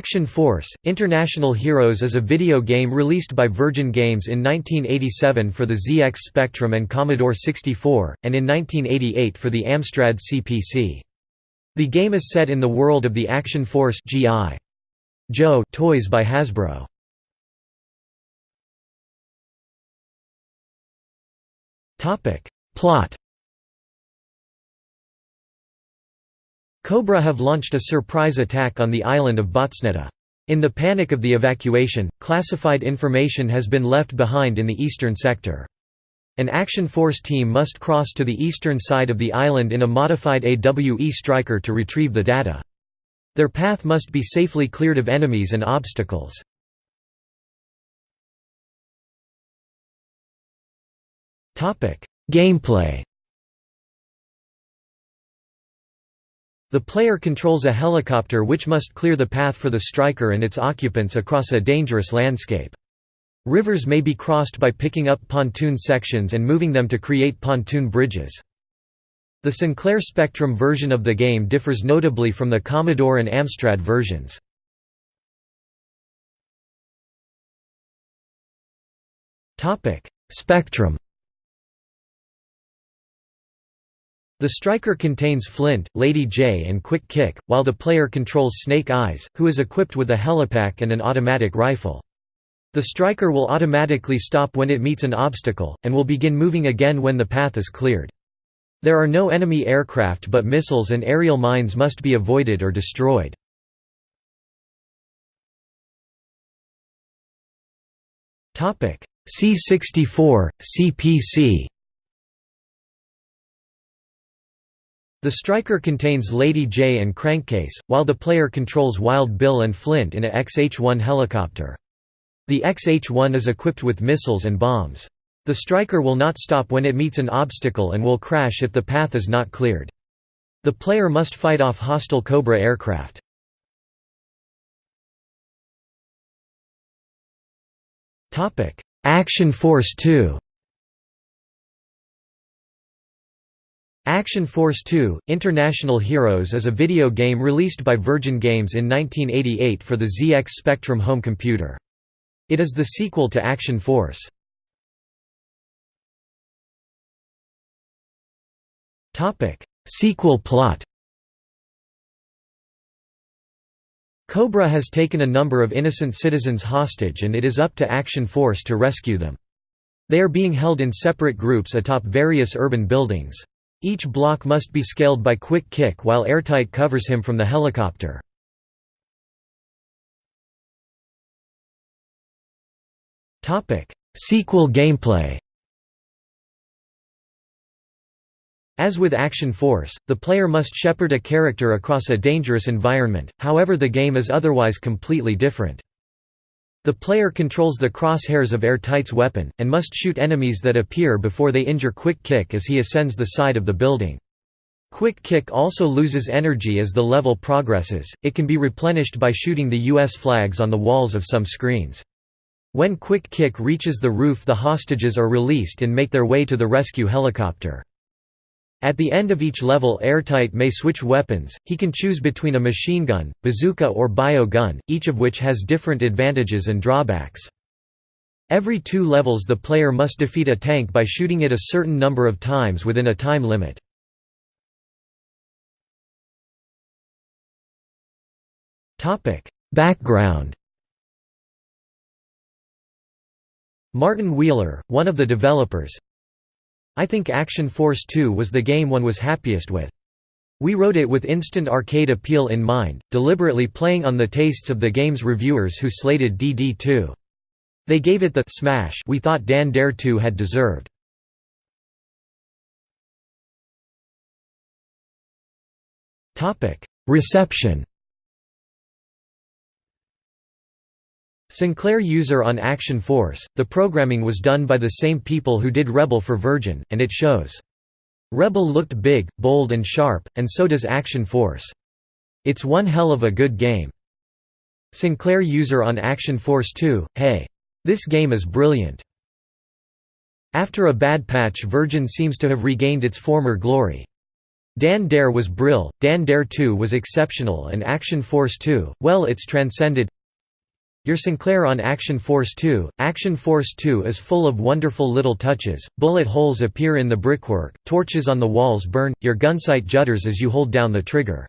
Action Force – International Heroes is a video game released by Virgin Games in 1987 for the ZX Spectrum and Commodore 64, and in 1988 for the Amstrad CPC. The game is set in the world of the Action Force G.I. Joe toys by Hasbro. Plot Cobra have launched a surprise attack on the island of Botsneta. In the panic of the evacuation, classified information has been left behind in the eastern sector. An Action Force team must cross to the eastern side of the island in a modified AWE Striker to retrieve the data. Their path must be safely cleared of enemies and obstacles. Gameplay The player controls a helicopter which must clear the path for the striker and its occupants across a dangerous landscape. Rivers may be crossed by picking up pontoon sections and moving them to create pontoon bridges. The Sinclair Spectrum version of the game differs notably from the Commodore and Amstrad versions. Spectrum The striker contains Flint, Lady Jaye and Quick Kick, while the player controls Snake Eyes, who is equipped with a helipack and an automatic rifle. The striker will automatically stop when it meets an obstacle, and will begin moving again when the path is cleared. There are no enemy aircraft but missiles and aerial mines must be avoided or destroyed. C-64, CPC The striker contains Lady Jaye and Crankcase, while the player controls Wild Bill and Flint in a XH-1 helicopter. The XH-1 is equipped with missiles and bombs. The striker will not stop when it meets an obstacle and will crash if the path is not cleared. The player must fight off hostile Cobra aircraft. Action Force 2 Action Force 2 – International Heroes is a video game released by Virgin Games in 1988 for the ZX Spectrum home computer. It is the sequel to Action Force. Sequel plot Cobra has taken a number of innocent citizens hostage and it is up to Action Force to rescue them. They are being held in separate groups atop various urban buildings. Each block must be scaled by quick kick while airtight covers him from the helicopter. Sequel gameplay As with Action Force, the player must shepherd a character across a dangerous environment, however the game is otherwise completely different. The player controls the crosshairs of Airtight's weapon, and must shoot enemies that appear before they injure Quick Kick as he ascends the side of the building. Quick Kick also loses energy as the level progresses, it can be replenished by shooting the US flags on the walls of some screens. When Quick Kick reaches the roof the hostages are released and make their way to the rescue helicopter. At the end of each level Airtight may switch weapons, he can choose between a machine gun, bazooka or bio gun, each of which has different advantages and drawbacks. Every two levels the player must defeat a tank by shooting it a certain number of times within a time limit. Background Martin Wheeler, one of the developers, I think Action Force 2 was the game one was happiest with. We wrote it with instant arcade appeal in mind, deliberately playing on the tastes of the game's reviewers who slated DD2. They gave it the smash we thought Dan Dare 2 had deserved. Reception Sinclair user on Action Force, the programming was done by the same people who did Rebel for Virgin, and it shows. Rebel looked big, bold and sharp, and so does Action Force. It's one hell of a good game. Sinclair user on Action Force 2, hey. This game is brilliant. After a bad patch Virgin seems to have regained its former glory. Dan Dare was brill, Dan Dare 2 was exceptional and Action Force 2, well it's transcended your Sinclair on Action Force 2. Action Force 2 is full of wonderful little touches, bullet holes appear in the brickwork, torches on the walls burn, your gunsight judders as you hold down the trigger.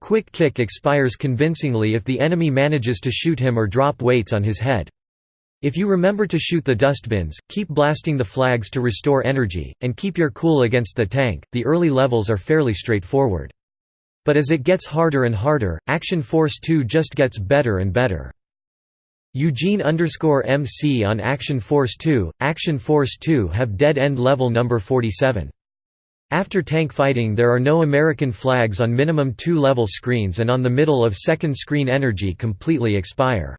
Quick Kick expires convincingly if the enemy manages to shoot him or drop weights on his head. If you remember to shoot the dustbins, keep blasting the flags to restore energy, and keep your cool against the tank, the early levels are fairly straightforward. But as it gets harder and harder, Action Force 2 just gets better and better. Eugene MC on Action Force 2, Action Force 2 have dead end level number 47. After tank fighting there are no American flags on minimum two level screens and on the middle of second screen energy completely expire.